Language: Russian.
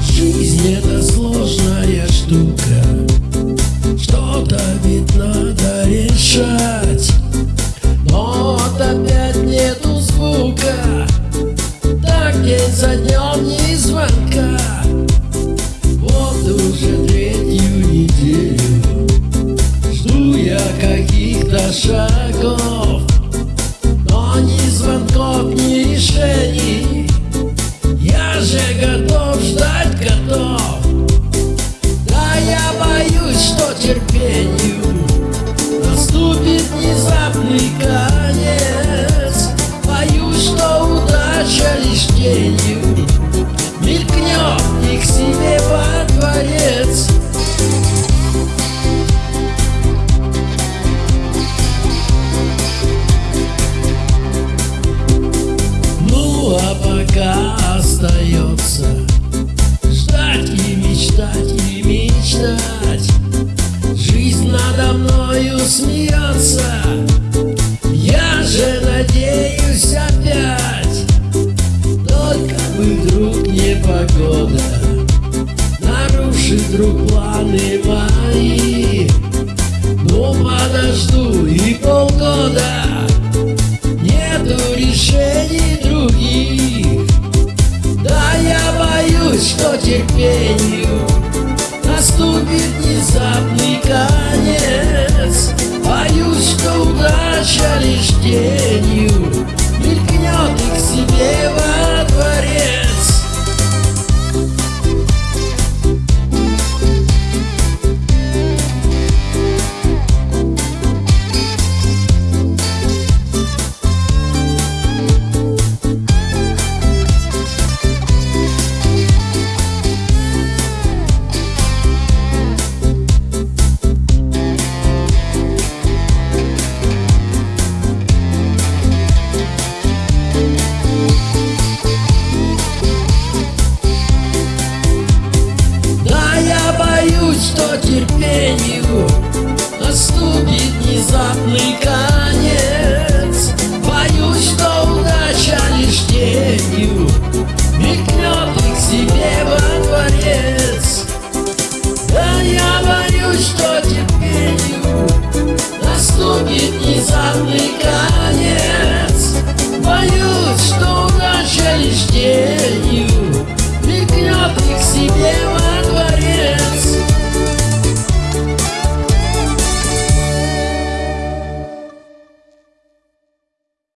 Жизнь это сложная штука. Что-то ведь надо решать. Но опять нету звука. Так день за днем ни звонков, ни решений Я же готов ждать готов. Да я боюсь, что терпению Наступит внезапный конец. Боюсь, что удача лишь тенью вернется. Я же надеюсь опять. Только бы вдруг непогода Нарушит вдруг планы мои. Но подожду и полгода Нету решений других. Да я боюсь, что терпению Наступит внезапный конец. возвращались тенью. длинный конец. Боюсь, что удача лишь тенью Мелькнет и к себе во дворец. Да я боюсь, что терпенью Наступит внезапный конец. Боюсь, что удача лишь тенью Мелькнет и к себе во